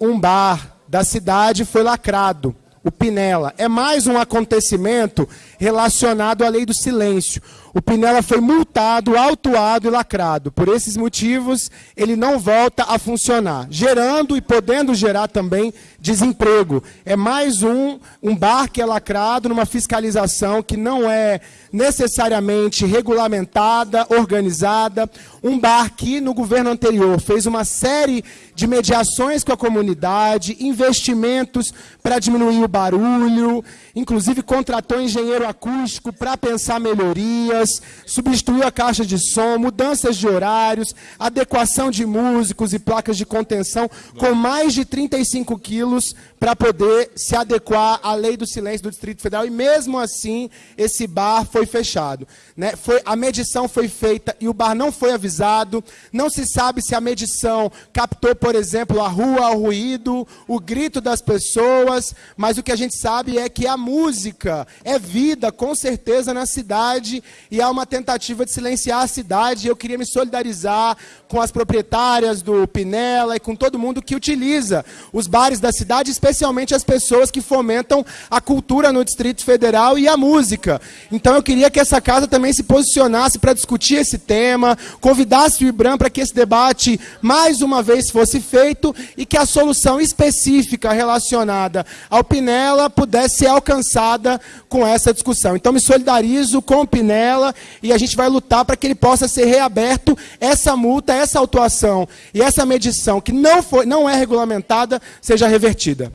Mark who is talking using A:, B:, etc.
A: um bar da cidade foi lacrado, o Pinela. É mais um acontecimento relacionado à lei do silêncio. O Pinela foi multado, autuado e lacrado. Por esses motivos, ele não volta a funcionar, gerando e podendo gerar também desemprego. É mais um, um bar que é lacrado numa fiscalização que não é necessariamente regulamentada, organizada. Um bar que, no governo anterior, fez uma série de mediações com a comunidade, investimentos para diminuir o barulho, inclusive contratou engenheiro acústico para pensar melhorias, substituiu a caixa de som, mudanças de horários, adequação de músicos e placas de contenção com mais de 35 quilos para poder se adequar à lei do silêncio do Distrito Federal. E mesmo assim, esse bar foi fechado. Né? Foi, a medição foi feita e o bar não foi avisado. Não se sabe se a medição captou, por exemplo, a rua, o ruído, o grito das pessoas. Mas o que a gente sabe é que a música é vida, com certeza, na cidade. E há uma tentativa de silenciar a cidade. Eu queria me solidarizar com as proprietárias do Pinela e com todo mundo que utiliza os bares da cidade, especialmente as pessoas que fomentam a cultura no Distrito Federal e a música. Então eu queria que essa casa também se posicionasse para discutir esse tema, convidasse o IBRAM para que esse debate mais uma vez fosse feito e que a solução específica relacionada ao Pinela pudesse ser alcançada com essa discussão. Então me solidarizo com o Pinela e a gente vai lutar para que ele possa ser reaberto essa multa, essa autuação e essa medição que não, foi, não é regulamentada seja revertida.